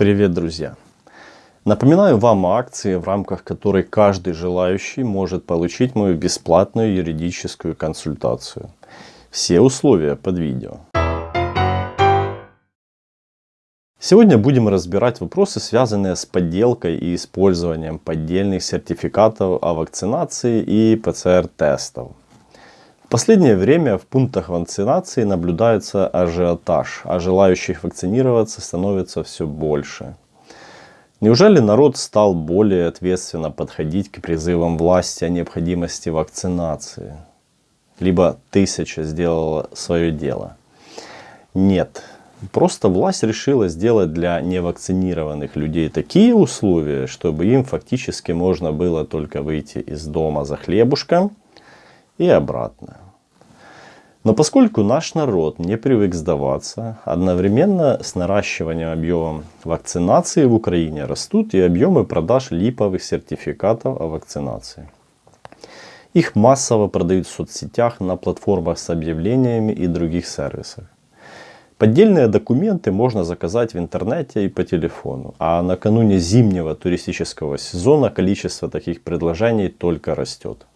Привет, друзья! Напоминаю вам о акции, в рамках которой каждый желающий может получить мою бесплатную юридическую консультацию. Все условия под видео. Сегодня будем разбирать вопросы, связанные с подделкой и использованием поддельных сертификатов о вакцинации и ПЦР-тестов. В последнее время в пунктах вакцинации наблюдается ажиотаж, а желающих вакцинироваться становится все больше. Неужели народ стал более ответственно подходить к призывам власти о необходимости вакцинации? Либо тысяча сделала свое дело? Нет. Просто власть решила сделать для невакцинированных людей такие условия, чтобы им фактически можно было только выйти из дома за хлебушком и обратно. Но поскольку наш народ не привык сдаваться, одновременно с наращиванием объема вакцинации в Украине растут и объемы продаж липовых сертификатов о вакцинации. Их массово продают в соцсетях, на платформах с объявлениями и других сервисах. Поддельные документы можно заказать в интернете и по телефону, а накануне зимнего туристического сезона количество таких предложений только растет.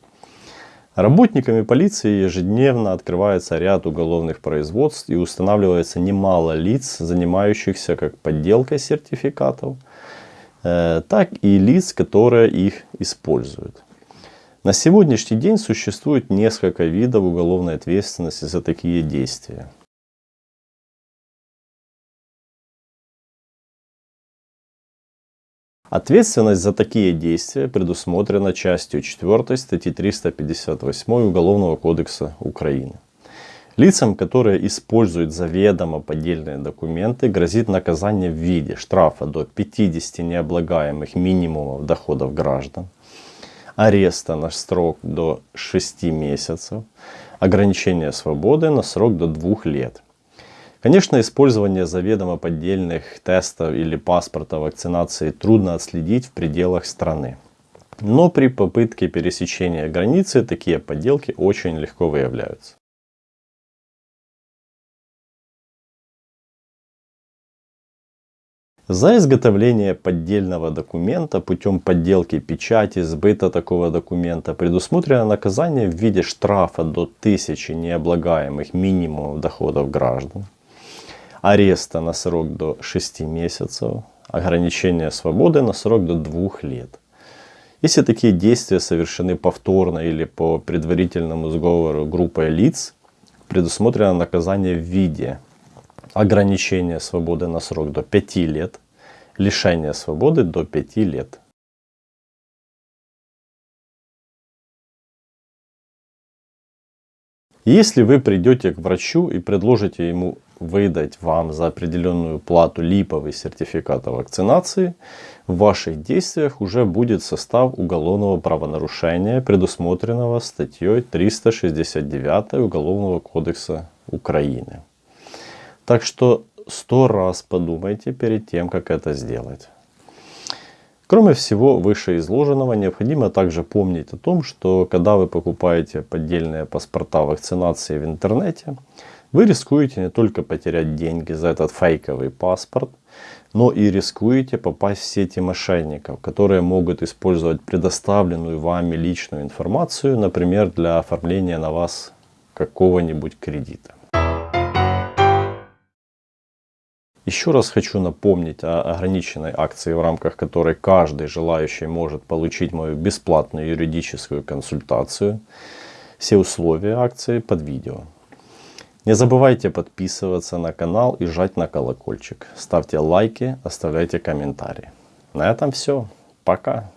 Работниками полиции ежедневно открывается ряд уголовных производств и устанавливается немало лиц, занимающихся как подделкой сертификатов, э, так и лиц, которые их используют. На сегодняшний день существует несколько видов уголовной ответственности за такие действия. Ответственность за такие действия предусмотрена частью 4 статьи 358 Уголовного кодекса Украины. Лицам, которые используют заведомо поддельные документы, грозит наказание в виде штрафа до 50 необлагаемых минимумов доходов граждан, ареста на срок до 6 месяцев, ограничения свободы на срок до 2 лет Конечно, использование заведомо поддельных тестов или паспорта вакцинации трудно отследить в пределах страны. Но при попытке пересечения границы такие подделки очень легко выявляются. За изготовление поддельного документа путем подделки печати, сбыта такого документа предусмотрено наказание в виде штрафа до 1000 необлагаемых минимумов доходов граждан, ареста на срок до 6 месяцев, ограничения свободы на срок до 2 лет. Если такие действия совершены повторно или по предварительному сговору группой лиц, предусмотрено наказание в виде ограничения свободы на срок до 5 лет, лишения свободы до 5 лет. Если вы придете к врачу и предложите ему выдать вам за определенную плату липовый сертификат о вакцинации, в ваших действиях уже будет состав уголовного правонарушения, предусмотренного статьей 369 Уголовного кодекса Украины. Так что сто раз подумайте перед тем, как это сделать. Кроме всего вышеизложенного, необходимо также помнить о том, что когда вы покупаете поддельные паспорта вакцинации в интернете, вы рискуете не только потерять деньги за этот фейковый паспорт, но и рискуете попасть в сети мошенников, которые могут использовать предоставленную вами личную информацию, например, для оформления на вас какого-нибудь кредита. Еще раз хочу напомнить о ограниченной акции, в рамках которой каждый желающий может получить мою бесплатную юридическую консультацию. Все условия акции под видео. Не забывайте подписываться на канал и жать на колокольчик. Ставьте лайки, оставляйте комментарии. На этом все. Пока.